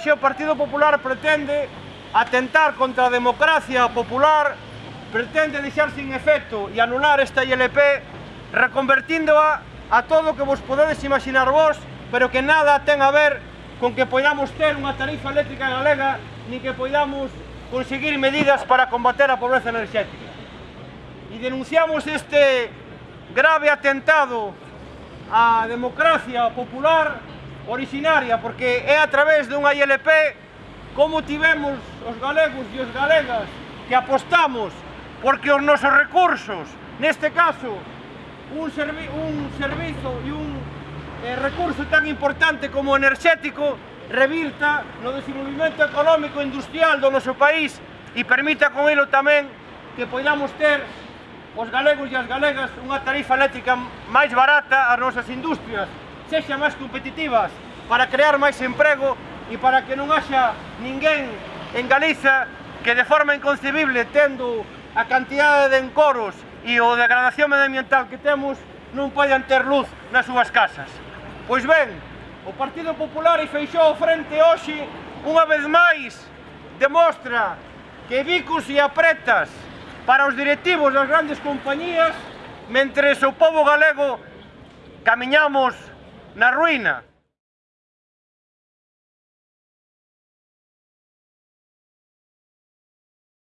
hoxe o Partido Popular pretende atentar contra a democracia popular, pretende deixar sin efecto e anular esta ILP, reconvertíndoa a todo o que vos podedes imaginar vos, pero que nada ten a ver con que poidamos ter unha tarifa eléctrica galega, ni que poidamos conseguir medidas para combater a pobreza enerxética. E denunciamos este grave atentado á democracia popular originaria, porque é a través dunha ILP como tivemos os galegos e os galegas que apostamos porque os nosos recursos, neste caso, un, servi un servizo e un eh, recurso tan importante como enerxético revirta no desenvolvimento económico e industrial do noso país e permita con ilo tamén que poidamos ter os galegos e as galegas unha tarifa eléctrica máis barata ás nosas industrias sexan máis competitivas para crear máis emprego e para que non haxa ninguén en Galiza que de forma inconcebible tendo a cantidade de encoros e o degradación medioambiental que temos non poidan ter luz nas súas casas. Pois ben, o Partido Popular e Feixó frente hoxe unha vez máis demostra que bicos e apretas para os directivos das grandes compañías mentre o povo galego camiñamos Una ruina.